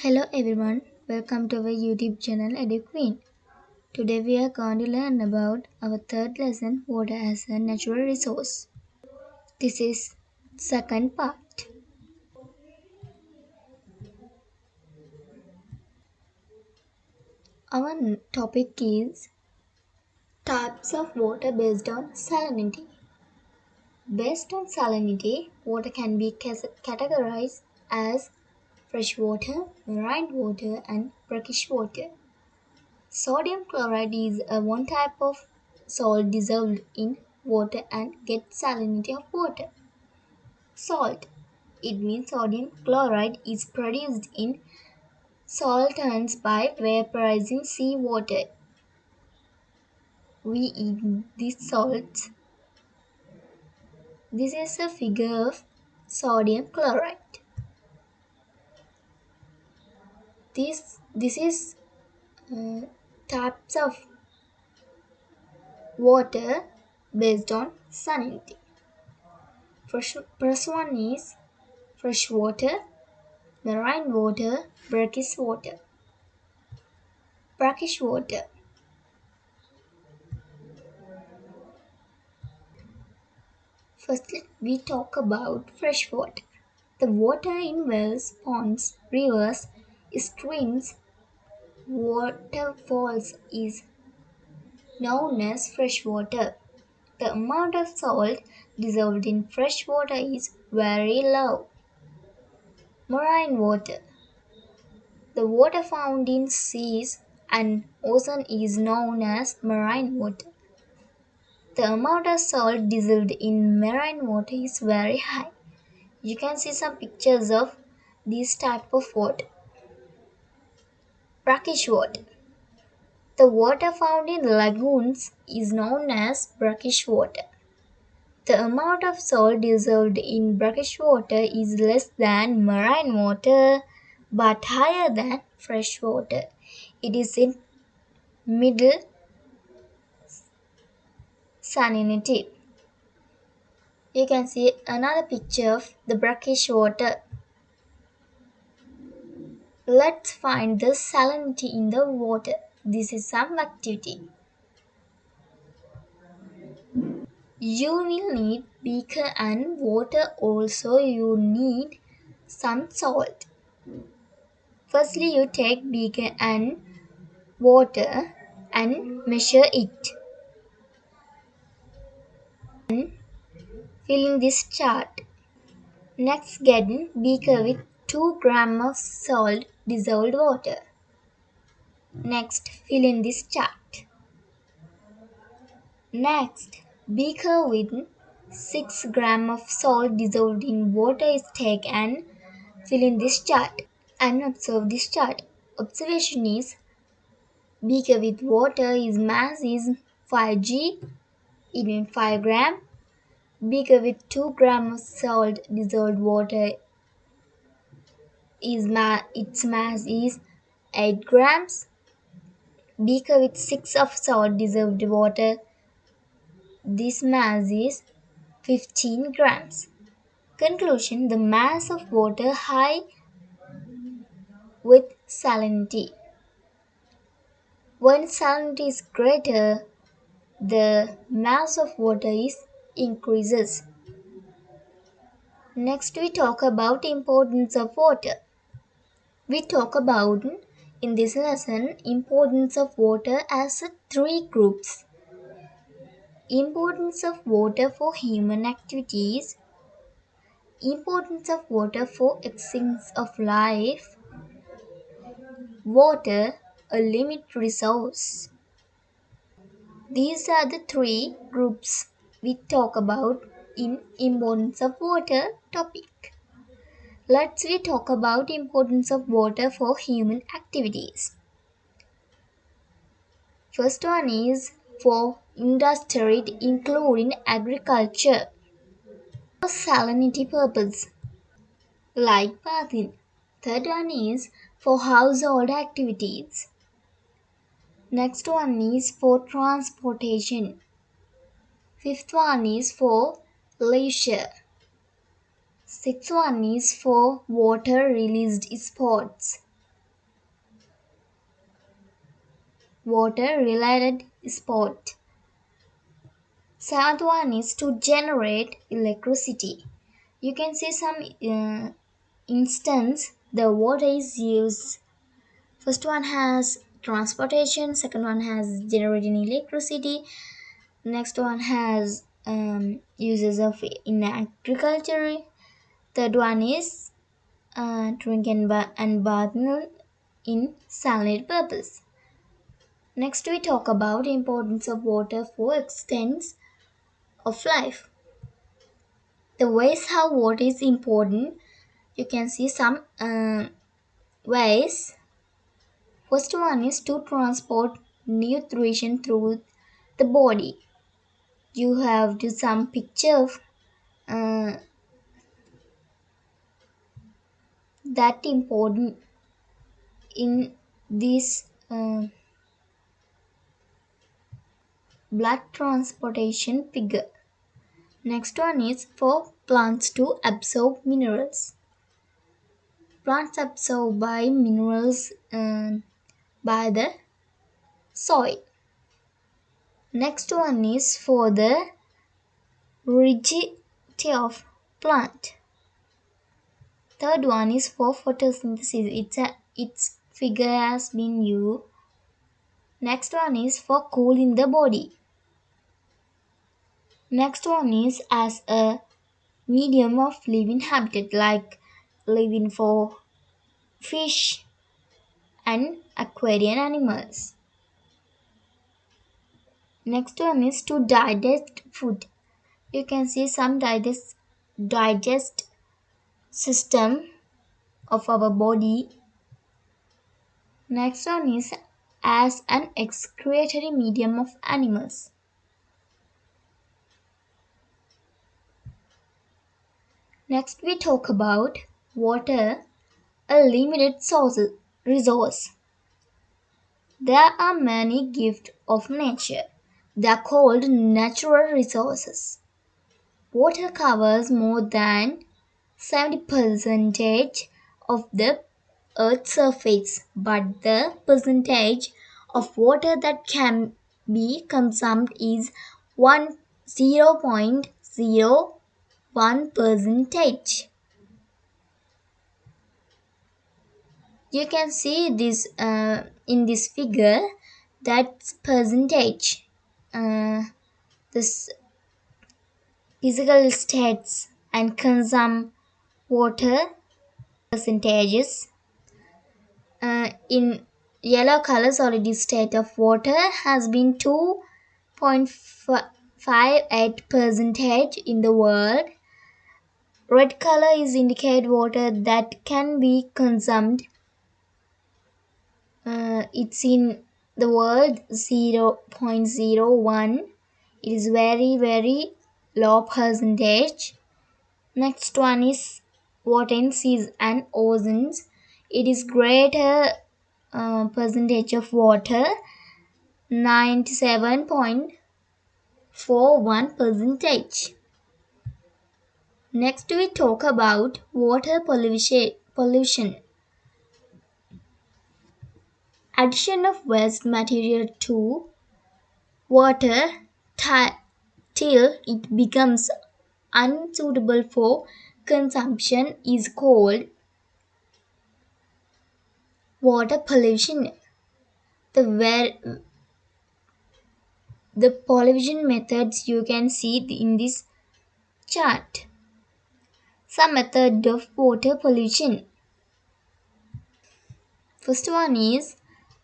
Hello everyone, welcome to our YouTube channel EduQueen. Today we are going to learn about our third lesson, water as a natural resource. This is second part. Our topic is types of water based on salinity. Based on salinity, water can be categorized as fresh water, marine water, and brackish water. Sodium chloride is a one type of salt dissolved in water and gets salinity of water. Salt. It means sodium chloride is produced in salterns by vaporizing seawater. We eat these salts. This is a figure of sodium chloride. This this is uh, types of water based on salinity. First, first one is fresh water. Marine water brackish water. Brackish water. Firstly, we talk about fresh water. The water in wells, ponds, rivers, streams, waterfalls is known as freshwater. The amount of salt dissolved in fresh water is very low. Marine water. The water found in seas and ocean is known as marine water. The amount of salt dissolved in marine water is very high. You can see some pictures of this type of water brackish water. The water found in lagoons is known as brackish water. The amount of salt dissolved in brackish water is less than marine water but higher than fresh water. It is in middle salinity. You can see another picture of the brackish water. Let's find the salinity in the water. This is some activity. You will need beaker and water also you need some salt. Firstly you take beaker and water and measure it. And fill in this chart. Next get beaker with 2 gram of salt dissolved water. Next, fill in this chart. Next, beaker with 6 gram of salt dissolved in water is taken and fill in this chart and observe this chart. Observation is beaker with water is mass is 5g, it means 5 gram. Beaker with 2 gram of salt dissolved water is ma- its mass is 8 grams. Beaker with 6 of salt dissolved water. This mass is 15 grams. Conclusion The mass of water high with salinity. When salinity is greater, the mass of water is increases. Next we talk about importance of water we talk about in this lesson importance of water as three groups. Importance of water for human activities. Importance of water for existence of life. Water a limit resource. These are the three groups we talk about in importance of water topic Let's we talk about importance of water for human activities. First one is for industry including agriculture. For salinity purpose like bathing. Third one is for household activities. Next one is for transportation. Fifth one is for leisure. Sechuan is for water released sports. Water related sport. Saduan is to generate electricity. You can see some uh, instance the water is used. First one has transportation, second one has generating electricity, next one has um, uses of in agriculture third one is uh, drink and, ba- and bathing in salinity purpose. Next we talk about importance of water for extents of life. The ways how water is important, you can see some uh, ways. First one is to transport nutrition through the body. You have to some picture of uh, that important in this uh, blood transportation figure. Next one is for plants to absorb minerals. Plants absorb by minerals uh, by the soil. Next one is for the rigidity of plant. Third one is for photosynthesis. It's a, its figure has been used. Next one is for cooling the body. Next one is as a medium of living habitat like living for fish and aquarium animals. Next one is to digest food. You can see some digest digest system of our body. Next one is as an excretory medium of animals. Next we talk about water, a limited source, resource. There are many gifts of nature. They are called natural resources. Water covers more than 70% of the Earth's surface, but the percentage of water that can be consumed is 1 0.01 percentage. You can see this uh, in this figure that percentage. Uh, this physical states and consume water percentages. Uh, in yellow color solid state of water has been 2.58 percentage in the world. Red color is indicate water that can be consumed. Uh, it's in the world 0.01 it is very very low percentage. Next one is seas and oceans. It is greater uh, percentage of water 97.41 percentage. Next we talk about water pollution pollution. Addition of waste material to water till it becomes unsuitable for consumption is called water pollution. The where the pollution methods you can see in this chart. Some method of water pollution. First one is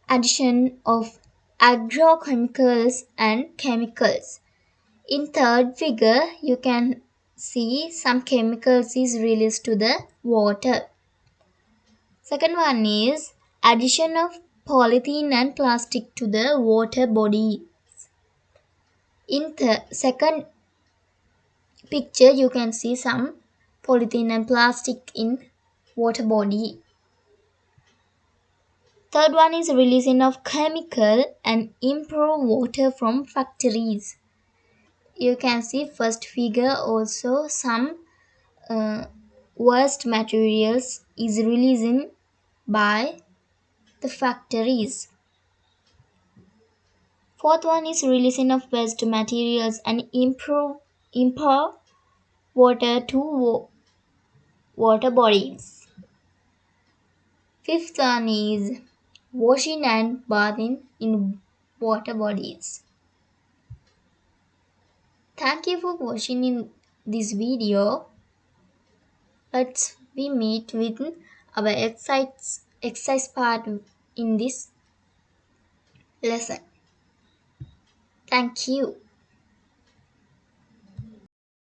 addition of agrochemicals and chemicals. In third figure you can see some chemicals is released to the water. Second one is addition of polythene and plastic to the water body. In the second picture you can see some polythene and plastic in water body. Third one is releasing of chemical and improved water from factories. You can see first figure also some uh, waste materials is releasing by the factories. Fourth one is releasing of waste materials and improve improve water to wa- water bodies. Fifth one is washing and bathing in water bodies. Thank you for watching in this video. Let's we meet with our exercise, exercise part in this lesson. Thank you.